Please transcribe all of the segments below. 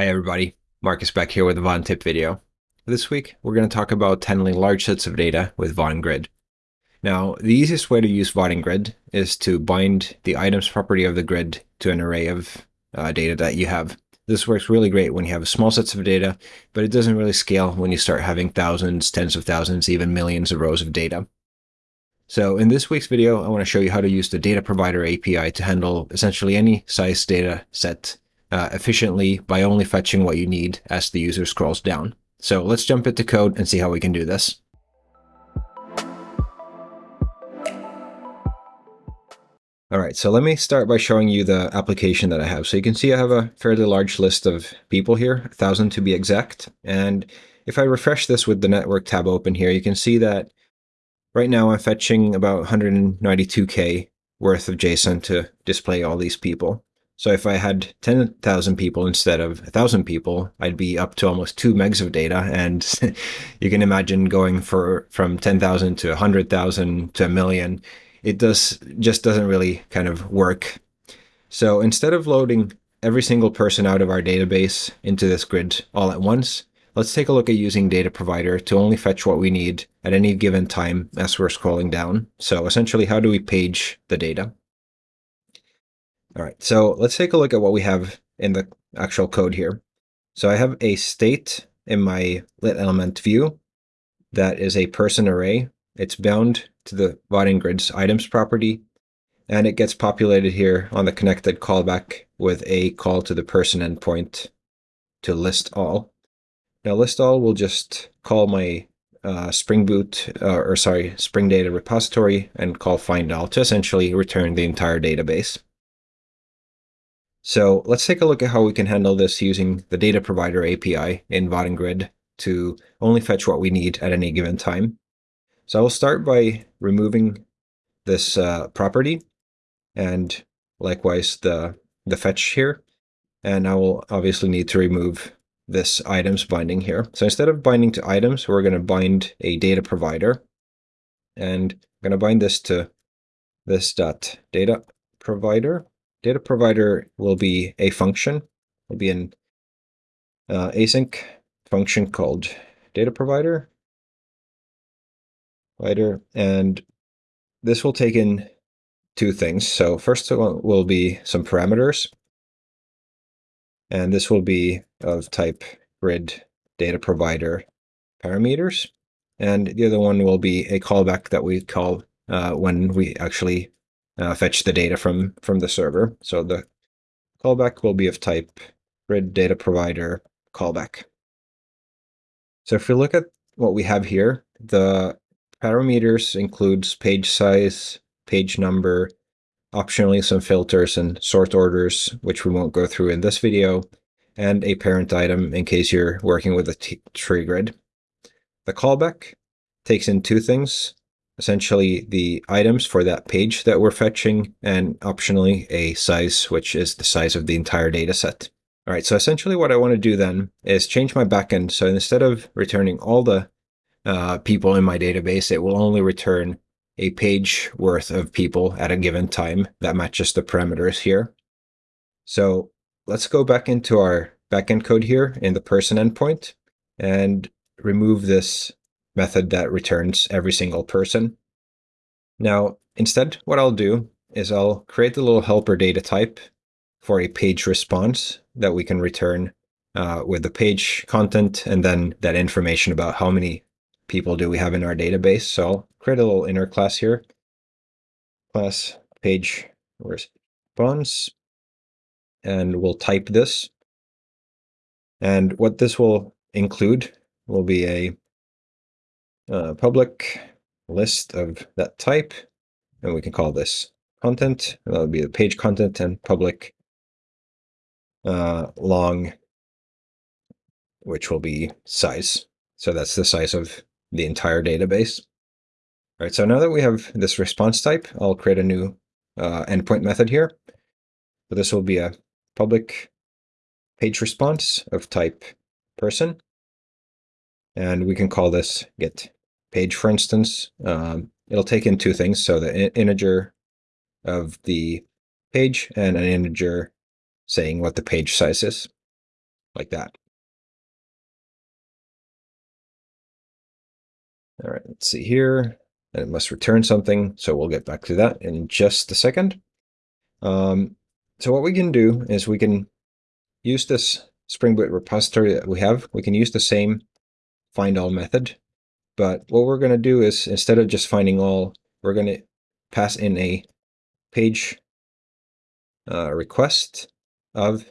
Hi everybody, Marcus back here with a Vaadin tip video. This week, we're going to talk about handling large sets of data with Vaadin Grid. Now, the easiest way to use Vaadin Grid is to bind the items property of the grid to an array of uh, data that you have. This works really great when you have small sets of data, but it doesn't really scale when you start having thousands, tens of thousands, even millions of rows of data. So in this week's video, I want to show you how to use the data provider API to handle essentially any size data set uh, efficiently by only fetching what you need as the user scrolls down. So let's jump into code and see how we can do this. All right, so let me start by showing you the application that I have. So you can see I have a fairly large list of people here, 1,000 to be exact. And if I refresh this with the network tab open here, you can see that right now I'm fetching about 192K worth of JSON to display all these people. So if I had 10,000 people instead of 1,000 people, I'd be up to almost 2 megs of data. And you can imagine going for from 10,000 to 100,000 to a million. It does just doesn't really kind of work. So instead of loading every single person out of our database into this grid all at once, let's take a look at using data provider to only fetch what we need at any given time as we're scrolling down. So essentially, how do we page the data? All right, so let's take a look at what we have in the actual code here. So I have a state in my lit element view that is a person array. It's bound to the Vaadin grids items property, and it gets populated here on the connected callback with a call to the person endpoint to list all. Now list all will just call my uh, Spring Boot, uh, or sorry, Spring Data repository and call find all to essentially return the entire database. So let's take a look at how we can handle this using the data provider API in Vaadin Grid to only fetch what we need at any given time. So I will start by removing this uh, property and likewise the, the fetch here. And I will obviously need to remove this items binding here. So instead of binding to items, we're going to bind a data provider. And I'm going to bind this to this dot data provider data provider will be a function, will be an uh, async function called data provider, provider, and this will take in two things. So first will be some parameters, and this will be of type grid data provider parameters. And the other one will be a callback that we call uh, when we actually uh, fetch the data from, from the server. So the callback will be of type grid data provider callback. So if we look at what we have here, the parameters includes page size, page number, optionally some filters and sort orders, which we won't go through in this video, and a parent item in case you're working with a tree grid. The callback takes in two things essentially the items for that page that we're fetching and optionally a size, which is the size of the entire data set. All right, so essentially what I want to do then is change my backend. So instead of returning all the uh, people in my database, it will only return a page worth of people at a given time that matches the parameters here. So let's go back into our backend code here in the person endpoint and remove this method that returns every single person. Now, instead, what I'll do is I'll create the little helper data type for a page response that we can return uh, with the page content and then that information about how many people do we have in our database. So I'll create a little inner class here. Class page response. And we'll type this. And what this will include will be a public list of that type, and we can call this content. That would be the page content and public uh, long, which will be size. So that's the size of the entire database. All right, so now that we have this response type, I'll create a new uh, endpoint method here. So this will be a public page response of type person. And we can call this get page, for instance, um, it'll take in two things. So the integer of the page and an integer saying what the page size is. like that. All right, let's see here. And it must return something, so we'll get back to that in just a second. Um, so what we can do is we can use this Spring Boot repository that we have. We can use the same find all method, but what we're going to do is instead of just finding all, we're going to pass in a page uh, request of,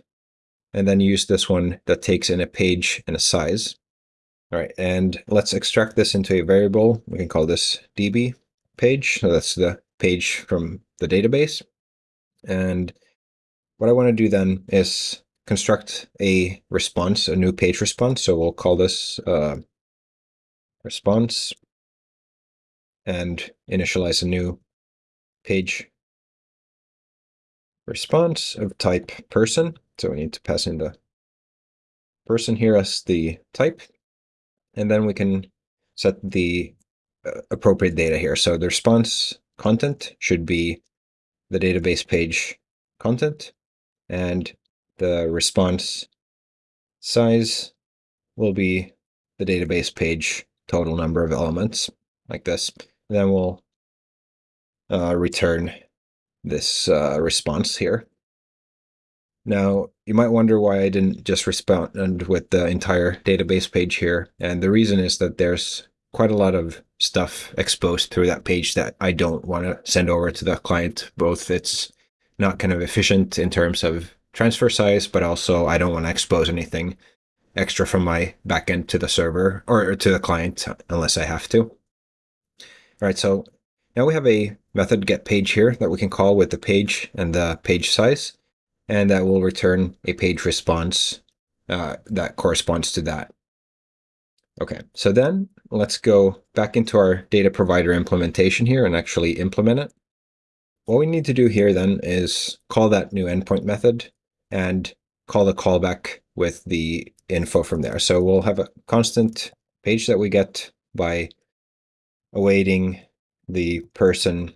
and then use this one that takes in a page and a size. All right, and let's extract this into a variable. We can call this db page. So that's the page from the database. And what I want to do then is construct a response, a new page response. So we'll call this uh, response and initialize a new page response of type person. So we need to pass in the person here as the type and then we can set the uh, appropriate data here. So the response content should be the database page content, and the response size will be the database page total number of elements, like this. And then we'll uh, return this uh, response here. Now, you might wonder why I didn't just respond with the entire database page here. And the reason is that there's quite a lot of stuff exposed through that page that I don't want to send over to the client. Both it's not kind of efficient in terms of transfer size, but also I don't want to expose anything extra from my backend to the server or to the client unless I have to. All right, so now we have a method get page here that we can call with the page and the page size and that will return a page response uh, that corresponds to that. Okay, so then let's go back into our data provider implementation here and actually implement it. What we need to do here then is call that new endpoint method and call the callback with the info from there. So we'll have a constant page that we get by awaiting the person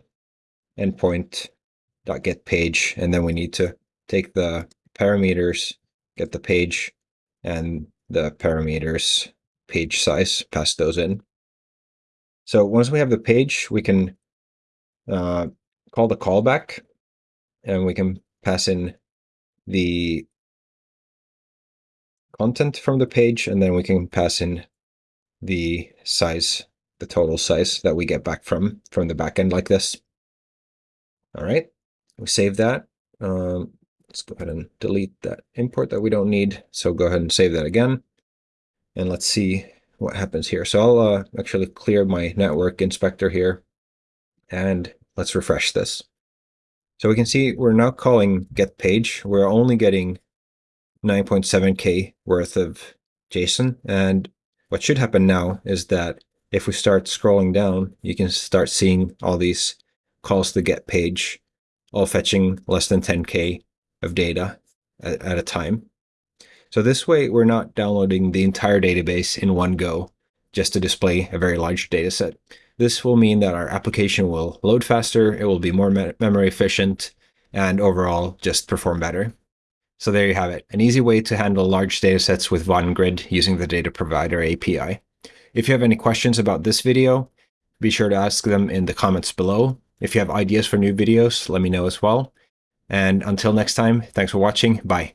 endpoint dot get page, and then we need to take the parameters, get the page and the parameters page size, pass those in. So once we have the page, we can uh, call the callback and we can pass in the content from the page and then we can pass in the size, the total size that we get back from, from the backend like this. All right, we save that. Um, Let's go ahead and delete that import that we don't need. So go ahead and save that again. And let's see what happens here. So I'll uh, actually clear my network inspector here. And let's refresh this. So we can see we're now calling get page. We're only getting 9.7k worth of JSON. And what should happen now is that if we start scrolling down, you can start seeing all these calls to get page, all fetching less than 10k of data at, at a time. So this way, we're not downloading the entire database in one go just to display a very large data set. This will mean that our application will load faster, it will be more me memory efficient, and overall just perform better. So there you have it, an easy way to handle large datasets with Vaadin Grid using the Data Provider API. If you have any questions about this video, be sure to ask them in the comments below. If you have ideas for new videos, let me know as well. And until next time, thanks for watching. Bye.